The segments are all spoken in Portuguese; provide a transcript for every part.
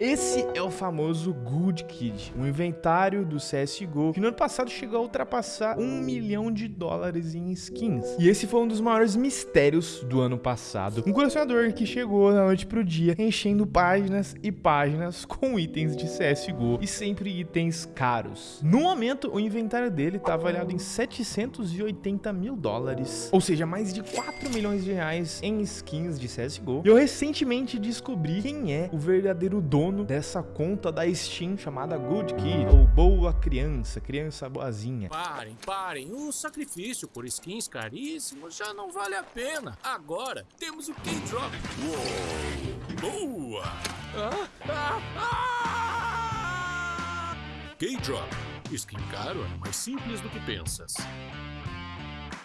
Esse é o famoso Good Kid, um inventário do CSGO que no ano passado chegou a ultrapassar um milhão de dólares em skins. E esse foi um dos maiores mistérios do ano passado. Um colecionador que chegou da noite pro dia enchendo páginas e páginas com itens de CSGO e sempre itens caros. No momento, o inventário dele tá avaliado em 780 mil dólares, ou seja, mais de 4 milhões de reais em skins de CSGO. E eu recentemente descobri quem é o verdadeiro dono dono dessa conta da Steam chamada Good Kid, ou Boa Criança, criança boazinha. Parem, parem, o sacrifício por skins caríssimos já não vale a pena. Agora temos o K-Drop. Boa! Ah, ah, ah! K-Drop. Skin caro é mais simples do que pensas.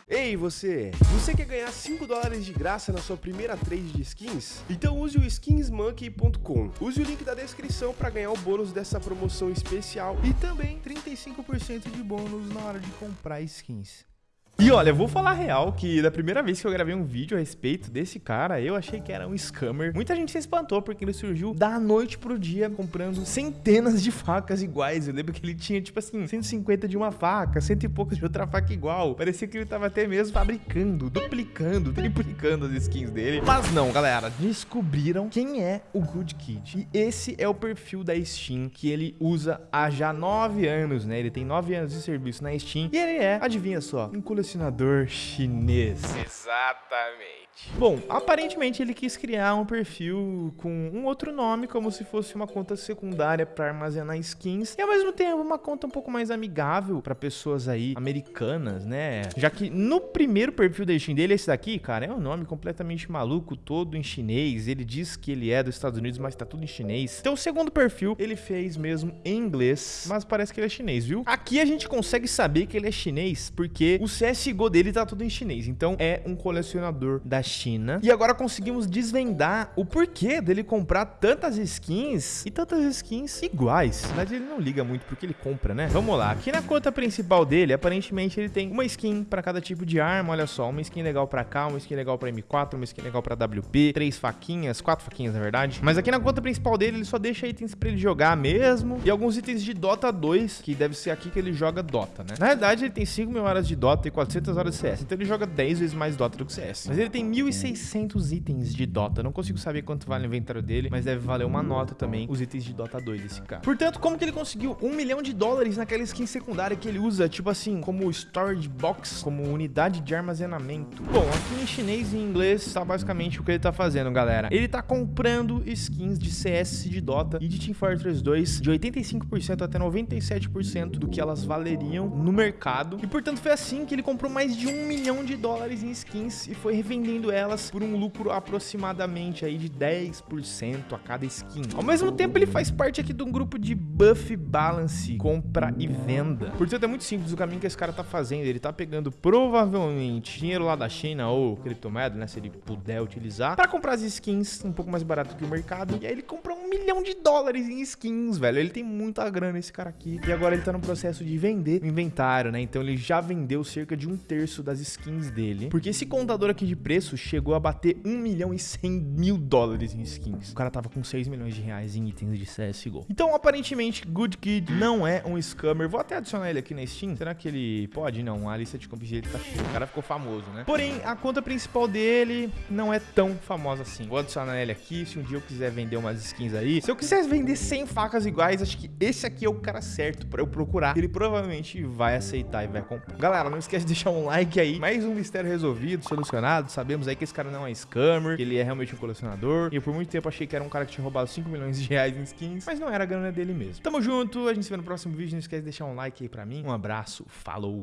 Ei você, você quer ganhar 5 dólares de graça na sua primeira trade de skins? Então use o skinsmonkey.com. Use o link da descrição para ganhar o bônus dessa promoção especial e também 35% de bônus na hora de comprar skins. E olha, eu vou falar real que da primeira vez que eu gravei um vídeo a respeito desse cara, eu achei que era um scammer. Muita gente se espantou porque ele surgiu da noite pro dia comprando centenas de facas iguais. Eu lembro que ele tinha, tipo assim, 150 de uma faca, cento e poucos de outra faca igual. Parecia que ele tava até mesmo fabricando, duplicando, triplicando as skins dele. Mas não, galera, descobriram quem é o Good Kid. E esse é o perfil da Steam que ele usa há já nove anos, né? Ele tem nove anos de serviço na Steam e ele é, adivinha só, um colecionador patrocinador chinês. Exatamente. Bom, aparentemente ele quis criar um perfil com um outro nome, como se fosse uma conta secundária para armazenar skins, e ao mesmo tempo uma conta um pouco mais amigável para pessoas aí americanas, né? Já que no primeiro perfil da Steam dele, esse daqui, cara, é um nome completamente maluco, todo em chinês. Ele diz que ele é dos Estados Unidos, mas tá tudo em chinês. Então o segundo perfil ele fez mesmo em inglês, mas parece que ele é chinês, viu? Aqui a gente consegue saber que ele é chinês porque o CSGO dele tá tudo em chinês. Então é um colecionador da China. E agora conseguimos desvendar o porquê dele comprar tantas skins e tantas skins iguais. Verdade, ele não liga muito porque ele compra, né? Vamos lá. Aqui na conta principal dele, aparentemente ele tem uma skin para cada tipo de arma. Olha só, uma skin legal para cá, uma skin legal para M4, uma skin legal para WP, três faquinhas, quatro faquinhas na verdade. Mas aqui na conta principal dele, ele só deixa itens para ele jogar mesmo e alguns itens de Dota 2, que deve ser aqui que ele joga Dota, né? Na verdade, ele tem 5 mil horas de Dota e 400 horas de CS, então ele joga 10 vezes mais Dota do que CS. Mas ele tem 1.600 itens de Dota. Não consigo saber quanto vale o inventário dele, mas deve valer uma nota também os itens de Dota 2 desse cara. Portanto, como que ele conseguiu um milhão de dólares naquela skin secundária que ele usa, tipo assim, como storage box, como unidade de armazenamento? Bom, aqui em chinês e em inglês tá basicamente o que ele tá fazendo, galera. Ele tá comprando skins de CS, de Dota e de Team Fortress 2 de 85% até 97% do que elas valeriam no mercado. E portanto foi assim que ele comprou mais de um milhão de dólares em skins e foi revendendo elas por um lucro aproximadamente aí de 10% a cada skin. Ao mesmo tempo, ele faz parte aqui de um grupo de buff balance, compra e venda. Portanto, é muito simples o caminho que esse cara tá fazendo. Ele tá pegando provavelmente dinheiro lá da China ou criptomoeda, né, se ele puder utilizar, para comprar as skins um pouco mais barato que o mercado. E aí ele compra um milhão de dólares em skins, velho. Ele tem muita grana esse cara aqui. E agora ele tá no processo de vender o inventário, né? Então ele já vendeu cerca de um terço das skins dele. Porque esse contador aqui de preço chegou a bater 1 milhão e 100 mil dólares em skins. O cara tava com 6 milhões de reais em itens de CSGO. Então, aparentemente, Good Kid não é um scammer. Vou até adicionar ele aqui na Steam. Será que ele pode? Não, a lista de compras dele tá cheia. O cara ficou famoso, né? Porém, a conta principal dele não é tão famosa assim. Vou adicionar ele aqui. Se um dia eu quiser vender umas skins aí. Se eu quiser vender 100 facas iguais, acho que esse aqui é o cara certo pra eu procurar. Ele provavelmente vai aceitar e vai comprar. Galera, não esquece de deixar um like aí. Mais um mistério resolvido, solucionado. Sabemos aí que esse cara não é scammer, que ele é realmente um colecionador. E eu por muito tempo achei que era um cara que tinha roubado 5 milhões de reais em skins, mas não era a grana dele mesmo. Tamo junto, a gente se vê no próximo vídeo. Não esquece de deixar um like aí pra mim. Um abraço, falou!